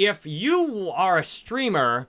if you are a streamer,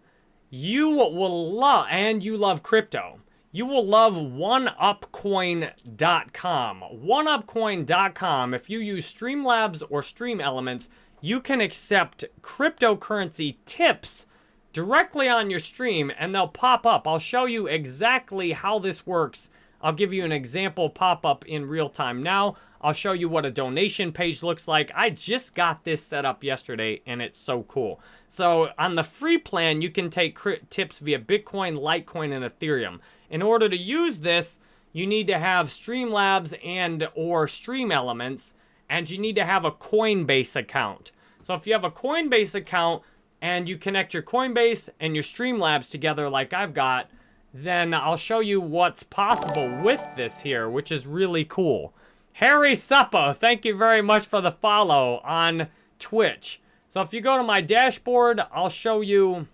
you will love, and you love crypto, you will love oneupcoin.com. Oneupcoin.com, if you use Streamlabs or Stream Elements, you can accept cryptocurrency tips directly on your stream and they'll pop up. I'll show you exactly how this works. I'll give you an example pop up in real time now. I'll show you what a donation page looks like. I just got this set up yesterday and it's so cool. So on the free plan, you can take tips via Bitcoin, Litecoin, and Ethereum. In order to use this, you need to have Streamlabs and or Stream Elements, and you need to have a Coinbase account. So if you have a Coinbase account and you connect your Coinbase and your Streamlabs together like I've got, then I'll show you what's possible with this here, which is really cool. Harry Suppo, thank you very much for the follow on Twitch. So if you go to my dashboard, I'll show you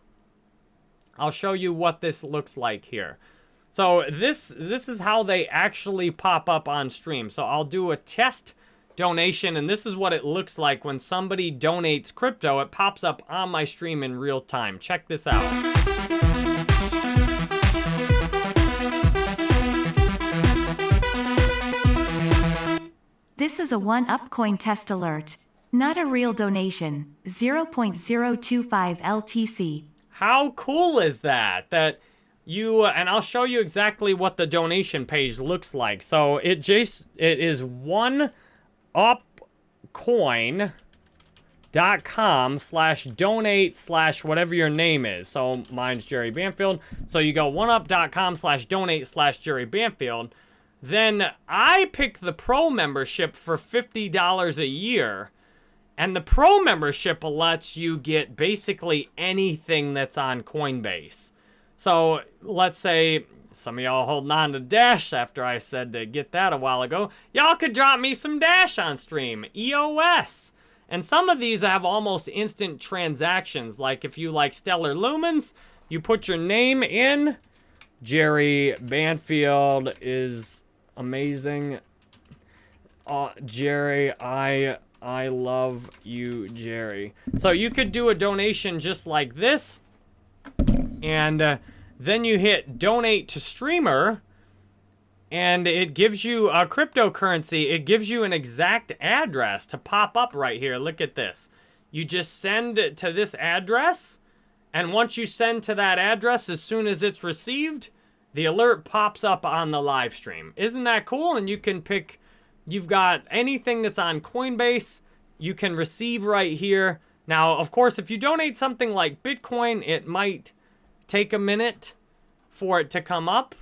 I'll show you what this looks like here. So this this is how they actually pop up on stream. So I'll do a test donation, and this is what it looks like when somebody donates crypto. It pops up on my stream in real time. Check this out. Is a one-up coin test alert. Not a real donation. 0.025 LTC. How cool is that? That you uh, and I'll show you exactly what the donation page looks like. So it just it is one upcoin dot com slash donate slash whatever your name is. So mine's Jerry Banfield. So you go oneup.com slash donate slash Jerry Banfield. Then I pick the pro membership for $50 a year. And the pro membership lets you get basically anything that's on Coinbase. So let's say some of y'all holding on to Dash after I said to get that a while ago. Y'all could drop me some Dash on stream. EOS. And some of these have almost instant transactions. Like if you like Stellar Lumens, you put your name in. Jerry Banfield is amazing. Uh, Jerry, I I love you, Jerry. So you could do a donation just like this and uh, then you hit donate to streamer and it gives you a cryptocurrency. It gives you an exact address to pop up right here. Look at this. You just send to this address and once you send to that address, as soon as it's received, the alert pops up on the live stream. Isn't that cool? And you can pick, you've got anything that's on Coinbase, you can receive right here. Now, of course, if you donate something like Bitcoin, it might take a minute for it to come up.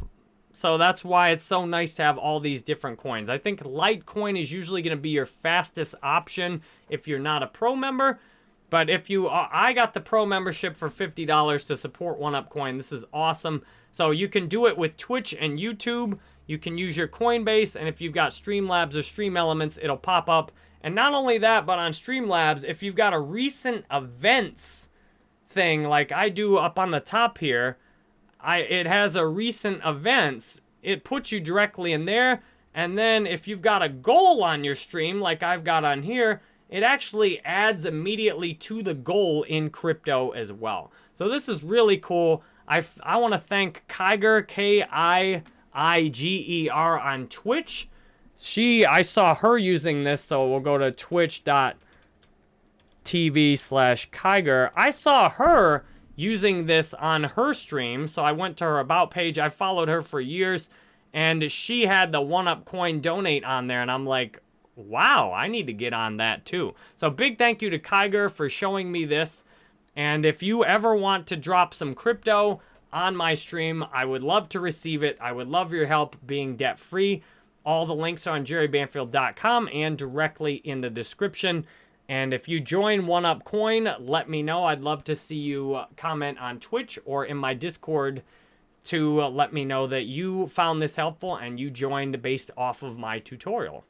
So that's why it's so nice to have all these different coins. I think Litecoin is usually going to be your fastest option if you're not a pro member. But if you are, I got the pro membership for $50 to support OneUpCoin. This is awesome. So you can do it with Twitch and YouTube. You can use your Coinbase. And if you've got Streamlabs or Stream Elements, it'll pop up. And not only that, but on Streamlabs, if you've got a recent events thing like I do up on the top here, I it has a recent events. It puts you directly in there. And then if you've got a goal on your stream, like I've got on here, it actually adds immediately to the goal in crypto as well. So this is really cool. I, I want to thank Kiiger, K-I-I-G-E-R on Twitch. She, I saw her using this, so we'll go to twitch.tv slash Kiiger. I saw her using this on her stream, so I went to her About page. I followed her for years, and she had the one-up coin donate on there, and I'm like, wow, I need to get on that too. So big thank you to Kiiger for showing me this. And if you ever want to drop some crypto on my stream, I would love to receive it. I would love your help being debt-free. All the links are on jerrybanfield.com and directly in the description. And if you join One Up Coin, let me know. I'd love to see you uh, comment on Twitch or in my Discord to uh, let me know that you found this helpful and you joined based off of my tutorial.